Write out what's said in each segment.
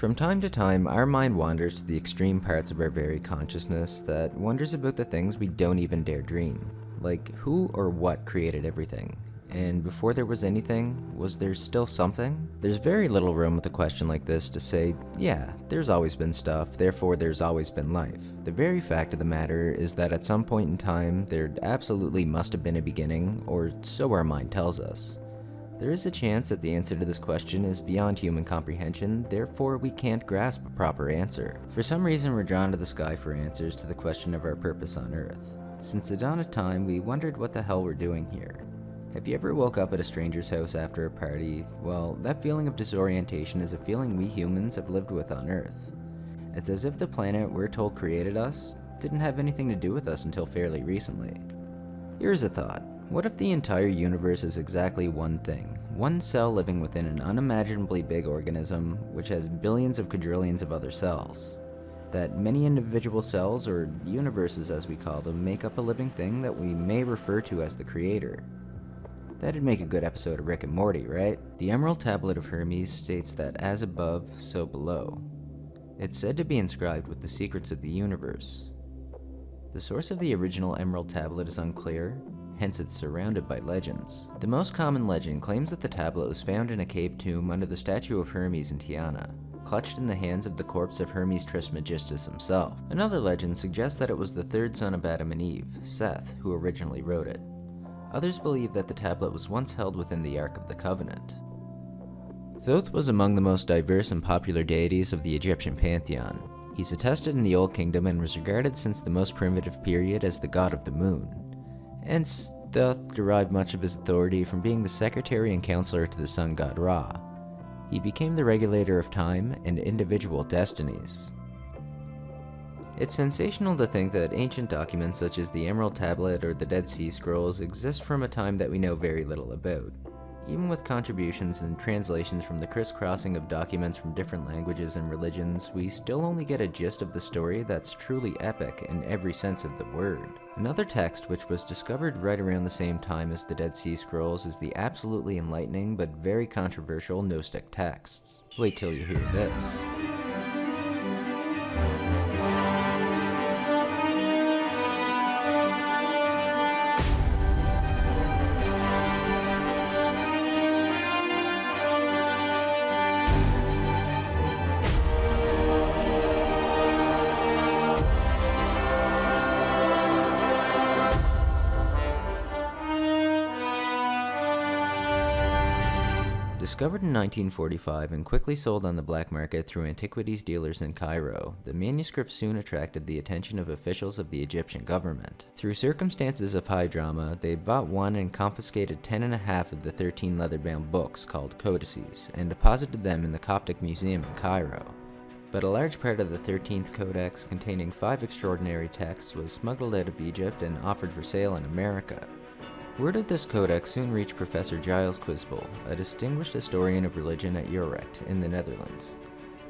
From time to time, our mind wanders to the extreme parts of our very consciousness that wonders about the things we don't even dare dream. Like, who or what created everything? And before there was anything, was there still something? There's very little room with a question like this to say, yeah, there's always been stuff, therefore there's always been life. The very fact of the matter is that at some point in time, there absolutely must have been a beginning, or so our mind tells us. There is a chance that the answer to this question is beyond human comprehension, therefore we can't grasp a proper answer. For some reason we're drawn to the sky for answers to the question of our purpose on Earth. Since the dawn of time, we wondered what the hell we're doing here. Have you ever woke up at a stranger's house after a party? Well, that feeling of disorientation is a feeling we humans have lived with on Earth. It's as if the planet we're told created us didn't have anything to do with us until fairly recently. Here's a thought. What if the entire universe is exactly one thing? One cell living within an unimaginably big organism which has billions of quadrillions of other cells. That many individual cells, or universes as we call them, make up a living thing that we may refer to as the creator. That'd make a good episode of Rick and Morty, right? The Emerald Tablet of Hermes states that as above, so below. It's said to be inscribed with the secrets of the universe. The source of the original Emerald Tablet is unclear, hence it's surrounded by legends. The most common legend claims that the tablet was found in a cave tomb under the statue of Hermes in Tyana, clutched in the hands of the corpse of Hermes Trismegistus himself. Another legend suggests that it was the third son of Adam and Eve, Seth, who originally wrote it. Others believe that the tablet was once held within the Ark of the Covenant. Thoth was among the most diverse and popular deities of the Egyptian pantheon. He's attested in the Old Kingdom and was regarded since the most primitive period as the god of the moon. Hence, Thoth derived much of his authority from being the secretary and counselor to the sun god Ra. He became the regulator of time and individual destinies. It's sensational to think that ancient documents such as the Emerald Tablet or the Dead Sea Scrolls exist from a time that we know very little about. Even with contributions and translations from the crisscrossing of documents from different languages and religions, we still only get a gist of the story that's truly epic in every sense of the word. Another text which was discovered right around the same time as the Dead Sea Scrolls is the absolutely enlightening but very controversial Gnostic texts. Wait till you hear this. Discovered in 1945 and quickly sold on the black market through antiquities dealers in Cairo, the manuscript soon attracted the attention of officials of the Egyptian government. Through circumstances of high drama, they bought one and confiscated ten and a half of the 13 leather-bound books called codices, and deposited them in the Coptic Museum in Cairo. But a large part of the 13th Codex, containing five extraordinary texts, was smuggled out of Egypt and offered for sale in America. Word of this codex soon reached Professor Giles Quispel, a distinguished historian of religion at Utrecht in the Netherlands.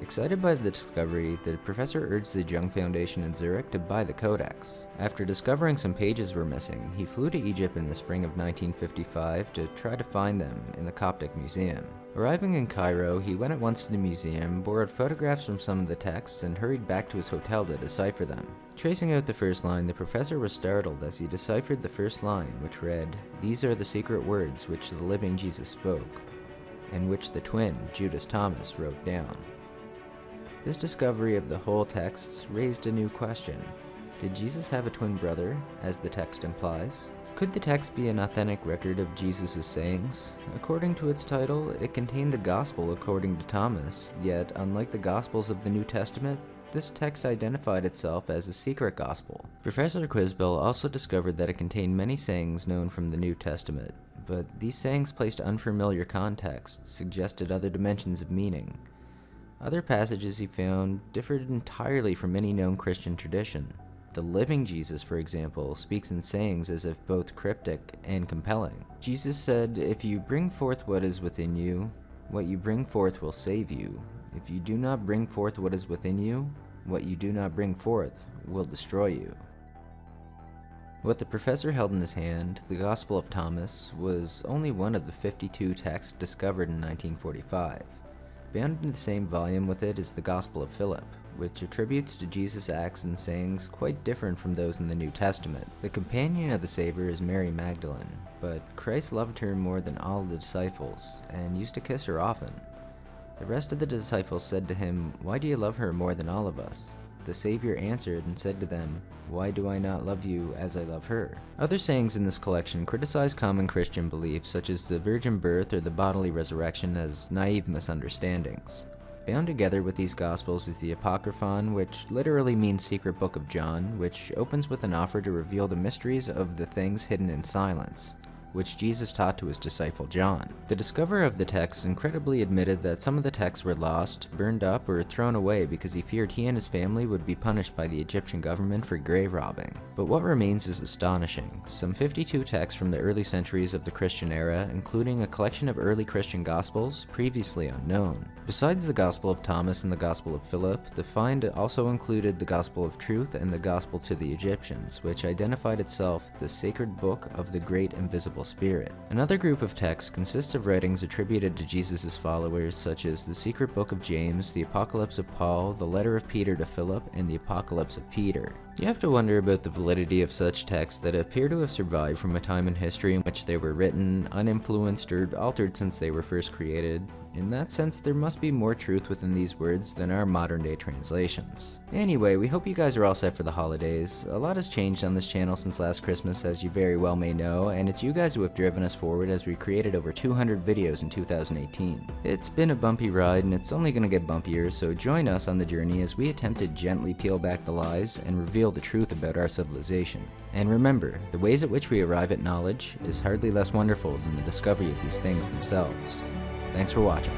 Excited by the discovery, the professor urged the Jung Foundation in Zurich to buy the codex. After discovering some pages were missing, he flew to Egypt in the spring of 1955 to try to find them in the Coptic Museum. Arriving in Cairo, he went at once to the museum, borrowed photographs from some of the texts, and hurried back to his hotel to decipher them. Tracing out the first line, the professor was startled as he deciphered the first line, which read, These are the secret words which the living Jesus spoke, and which the twin, Judas Thomas, wrote down. This discovery of the whole texts raised a new question. Did Jesus have a twin brother, as the text implies? Could the text be an authentic record of Jesus' sayings? According to its title, it contained the Gospel according to Thomas, yet unlike the Gospels of the New Testament, this text identified itself as a secret gospel. Professor Quispel also discovered that it contained many sayings known from the New Testament, but these sayings placed unfamiliar contexts, suggested other dimensions of meaning. Other passages he found differed entirely from any known Christian tradition. The living Jesus, for example, speaks in sayings as if both cryptic and compelling. Jesus said, If you bring forth what is within you, what you bring forth will save you. If you do not bring forth what is within you, what you do not bring forth will destroy you. What the professor held in his hand, the Gospel of Thomas, was only one of the 52 texts discovered in 1945. Bound in the same volume with it is the Gospel of Philip, which attributes to Jesus acts and sayings quite different from those in the New Testament. The companion of the Savior is Mary Magdalene, but Christ loved her more than all the disciples and used to kiss her often. The rest of the disciples said to him, Why do you love her more than all of us? The Savior answered and said to them, Why do I not love you as I love her? Other sayings in this collection criticize common Christian beliefs such as the virgin birth or the bodily resurrection as naive misunderstandings. Bound together with these Gospels is the Apocryphon, which literally means secret book of John, which opens with an offer to reveal the mysteries of the things hidden in silence which Jesus taught to his disciple John. The discoverer of the text incredibly admitted that some of the texts were lost, burned up, or thrown away because he feared he and his family would be punished by the Egyptian government for grave robbing. But what remains is astonishing. Some 52 texts from the early centuries of the Christian era, including a collection of early Christian Gospels, previously unknown. Besides the Gospel of Thomas and the Gospel of Philip, the find also included the Gospel of Truth and the Gospel to the Egyptians, which identified itself the sacred book of the great invisible Spirit. Another group of texts consists of writings attributed to Jesus' followers, such as the Secret Book of James, the Apocalypse of Paul, the Letter of Peter to Philip, and the Apocalypse of Peter. You have to wonder about the validity of such texts that appear to have survived from a time in history in which they were written, uninfluenced, or altered since they were first created, in that sense, there must be more truth within these words than our modern day translations. Anyway, we hope you guys are all set for the holidays. A lot has changed on this channel since last Christmas, as you very well may know, and it's you guys who have driven us forward as we created over 200 videos in 2018. It's been a bumpy ride, and it's only going to get bumpier, so join us on the journey as we attempt to gently peel back the lies and reveal the truth about our civilization. And remember, the ways at which we arrive at knowledge is hardly less wonderful than the discovery of these things themselves. Thanks for watching.